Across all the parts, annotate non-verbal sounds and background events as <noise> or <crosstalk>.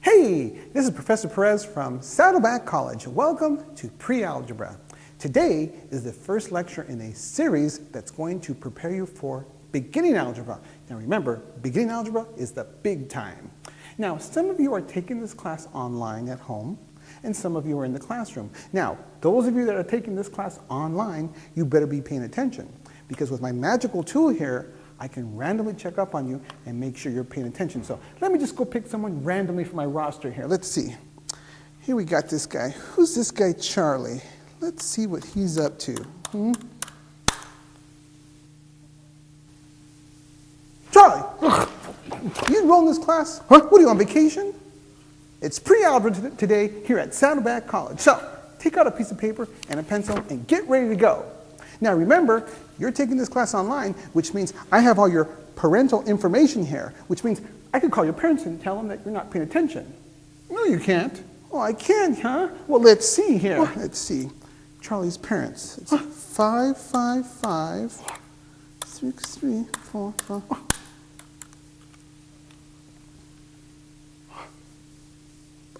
Hey, this is Professor Perez from Saddleback College. Welcome to Pre-Algebra. Today is the first lecture in a series that's going to prepare you for beginning algebra. Now remember, beginning algebra is the big time. Now, some of you are taking this class online at home, and some of you are in the classroom. Now, those of you that are taking this class online, you better be paying attention, because with my magical tool here, I can randomly check up on you and make sure you're paying attention. So let me just go pick someone randomly from my roster here. Let's see. Here we got this guy. Who's this guy, Charlie? Let's see what he's up to. Hmm? Charlie! You enrolled in this class? Huh? What are you on vacation? It's pre-algebra today here at Saddleback College. So take out a piece of paper and a pencil and get ready to go. Now remember, you're taking this class online, which means I have all your parental information here, which means I could call your parents and tell them that you're not paying attention. No, you can't. Oh, I can, huh? Well, let's see here. Well, let's see. Charlie's parents. It's five, five, five, six, three, four, five.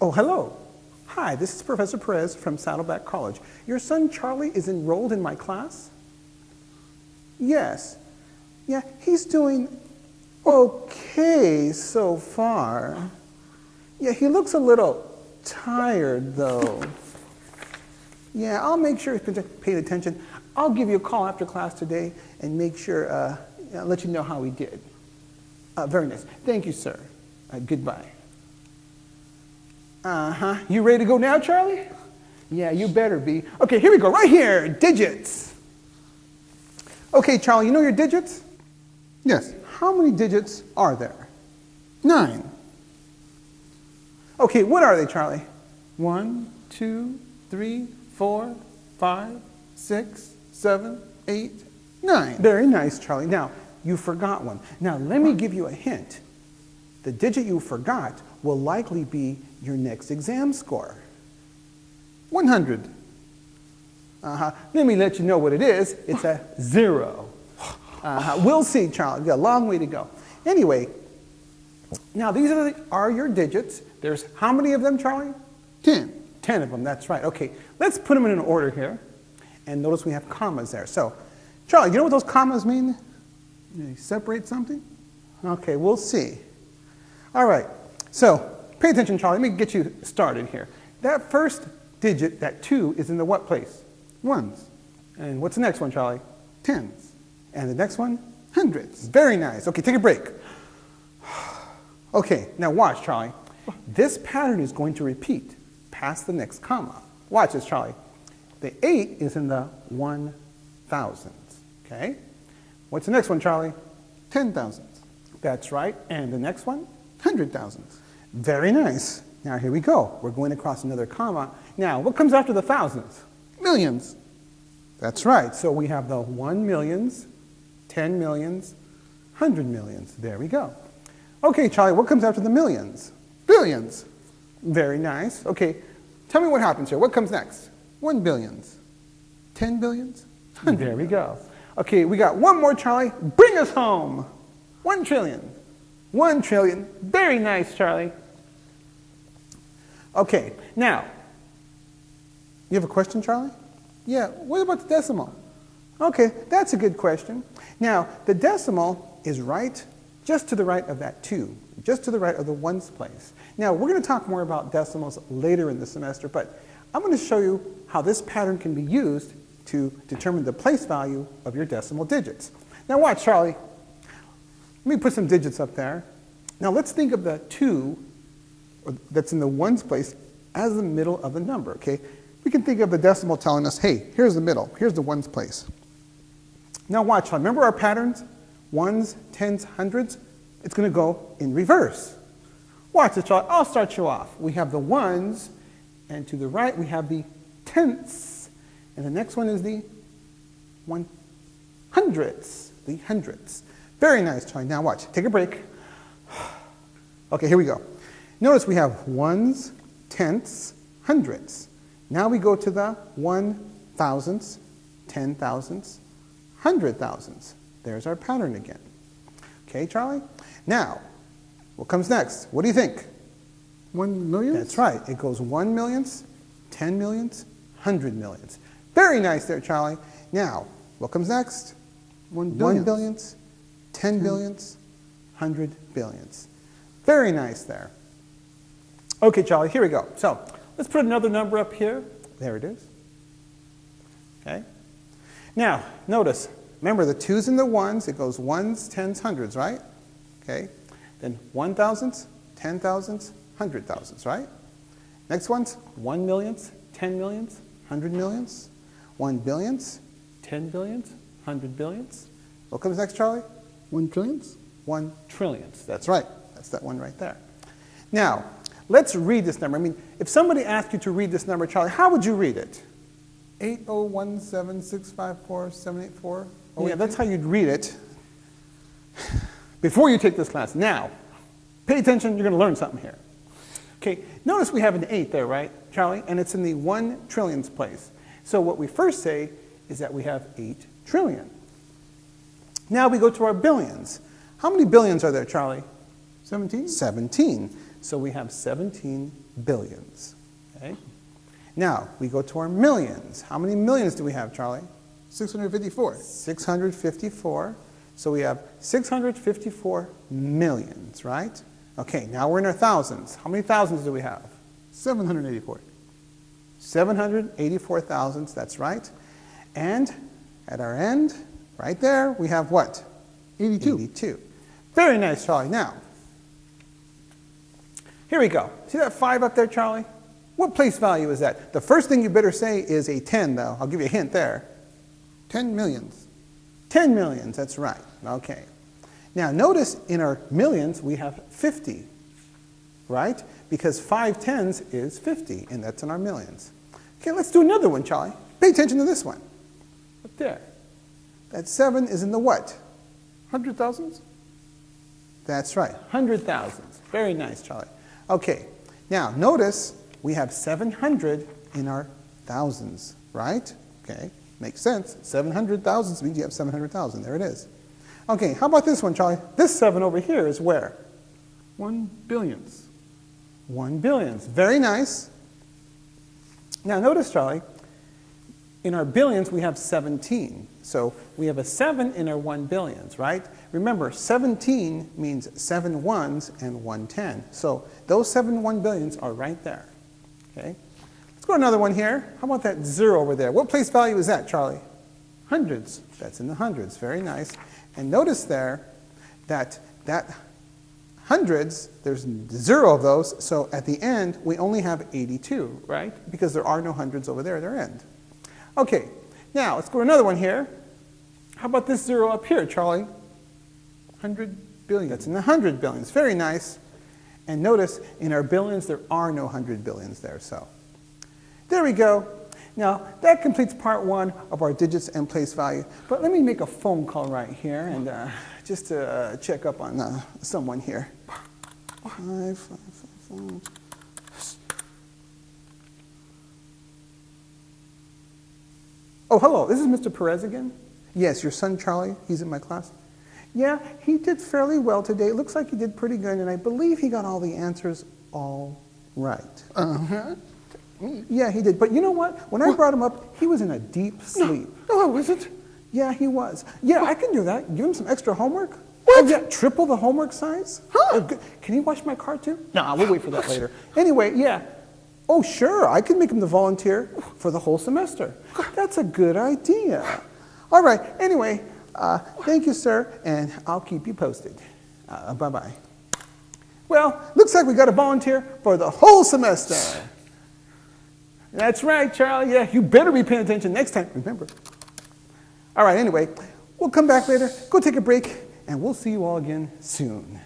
Oh, hello. Hi, this is Professor Perez from Saddleback College. Your son Charlie is enrolled in my class? Yes. Yeah, he's doing okay so far. Yeah, he looks a little tired though. Yeah, I'll make sure he's paying attention. I'll give you a call after class today and make sure, uh, let you know how he did. Uh, very nice. Thank you, sir. Uh, goodbye. Uh-huh. You ready to go now, Charlie? Yeah, you better be. Okay, here we go. Right here, digits. Okay, Charlie, you know your digits? Yes. How many digits are there? Nine. Okay, what are they, Charlie? One, two, three, four, five, six, seven, eight, nine. Very nice, Charlie. Now, you forgot one. Now, let me give you a hint. The digit you forgot will likely be your next exam score. 100. Uh-huh. Let me let you know what it is. It's a zero. Uh-huh. We'll see, Charlie. We've got a long way to go. Anyway, now these are, the, are your digits. There's how many of them, Charlie? Ten. Ten of them, that's right. Okay, let's put them in an order here. And notice we have commas there. So, Charlie, you know what those commas mean? They separate something? Okay, we'll see. All right, so pay attention, Charlie. Let me get you started here. That first digit, that two, is in the what place? Ones. And what's the next one, Charlie? Tens. And the next one? Hundreds. Very nice. Okay, take a break. <sighs> Okay, now watch, Charlie. This pattern is going to repeat past the next comma. Watch this, Charlie. The 8 is in the one thousands, okay? What's the next one, Charlie? Ten thousands. That's right. And the next one? Hundred thousands. Very nice. Now here we go. We're going across another comma. Now, what comes after the thousands? Millions. That's right. So we have the one millions, ten millions, hundred millions. There we go. Okay, Charlie, what comes after the millions? Billions. Very nice. Okay, tell me what happens here. What comes next? One billions. Ten billions? There we go. Okay, we got one more, Charlie. Bring us home. One trillion. One trillion. Very nice, Charlie. Okay, now, you have a question, Charlie? Yeah, what about the decimal? Okay, that's a good question. Now, the decimal is right just to the right of that 2, just to the right of the ones place. Now, we're going to talk more about decimals later in the semester, but I'm going to show you how this pattern can be used to determine the place value of your decimal digits. Now watch, Charlie. Let me put some digits up there. Now let's think of the 2 that's in the ones place as the middle of the number, okay? We can think of the decimal telling us, hey, here's the middle, here's the ones place. Now watch, remember our patterns? Ones, tens, hundreds? It's going to go in reverse. Watch this, I'll start you off. We have the ones, and to the right we have the tenths. And the next one is the one hundredths, the hundredths. Very nice, Charlie. Now watch, take a break. <sighs> Okay, here we go. Notice we have ones, tenths, hundredths. Now we go to the one thousandths, ten thousandths, hundred thousandths. There's our pattern again. Okay, Charlie? Now, what comes next? What do you think? One million? That's right. It goes one millionths, ten millionths, hundred millionths. Very nice there, Charlie. Now, what comes next? One One billion. billionths, ten billionths, hundred billionths. Very nice there. Okay, Charlie, here we go. So let's put another number up here. There it is. Okay. Now, notice, remember the twos and the ones, it goes ones, tens, hundreds, right? Okay. Then one thousandths, ten thousandths, hundred thousandths, right? Next one's one millionths, ten millionths, hundred millionths, one billionths, ten billionths, hundred billionths. What comes next, Charlie? One trillionth? One trillionths. That's right. That's that one right there. Now, let's read this number. I mean, if somebody asked you to read this number, Charlie, how would you read it? 8017654784784? Yeah, that's how you'd read it before you take this class. Now, pay attention, you're going to learn something here. Okay, notice we have an 8 there, right, Charlie? And it's in the 1 trillionth place. So what we first say is that we have 8 trillion. Now we go to our billions. How many billions are there, Charlie? 17? 17. So we have 17 billions. Okay? Now we go to our millions. How many millions do we have, Charlie? 654. 654. So we have 654 millions, right? Okay, now we're in our thousands. How many thousands do we have? 784. 784 thousands, that's right. And at our end, right there, we have what? 82. 82. Very nice, Charlie. Now, here we go. See that 5 up there, Charlie? What place value is that? The first thing you better say is a 10, though. I'll give you a hint there. 10 millions. 10 millions, that's right. Okay. Now, notice in our millions, we have 50, right? Because 5 tens is 50, and that's in our millions. Okay, let's do another one, Charlie. Pay attention to this one. Up there. That 7 is in the what? Hundred thousands? That's right, hundred thousands. Very nice, Charlie. Okay, now notice we have 700 in our thousands, right? Okay, makes sense. 700 thousands means you have 700,000. There it is. Okay, how about this one, Charlie? This 7 over here is where? One billionth. 1 billions. Very nice. Now notice, Charlie, in our billions we have 17. So we have a 7 in our 1 billions, right? Remember, 17 means 7 ones and 1 10. So those 7 1 billions are right there. Okay? Let's go to another one here. How about that 0 over there? What place value is that, Charlie? Hundreds. That's in the hundreds. Very nice. And notice there that that hundreds, there's zero of those, so at the end, we only have 82, right? Because there are no hundreds over there at their end. Okay, now let's go to another one here. How about this zero up here, Charlie? 100 billion. That's in the hundred billions. Very nice. And notice, in our billions, there are no hundred billions there, so. There we go. Now, that completes part one of our digits and place value. But let me make a phone call right here and uh, just to uh, check up on uh, someone here. Five, five, five. Oh, hello. This is Mr. Perez again? Yes, your son Charlie. He's in my class. Yeah, he did fairly well today. It looks like he did pretty good, and I believe he got all the answers all right. Uh-huh. Yeah, he did. But you know what? When I brought him up, he was in a deep sleep. No, I wasn't. Yeah, he was. Yeah, I can do that. Give him some extra homework. What? Oh, yeah, triple the homework size? Huh? Oh. Can he wash my car too? No, we'll wait for that later. Anyway, yeah. Oh, sure. I can make him the volunteer for the whole semester. That's a good idea. All right. Anyway, uh, thank you, sir, and I'll keep you posted. Uh, bye bye. Well, looks like we got a volunteer for the whole semester. That's right, Charlie. Yeah, you better be paying attention next time. Remember. All right, anyway, we'll come back later, go take a break, and we'll see you all again soon.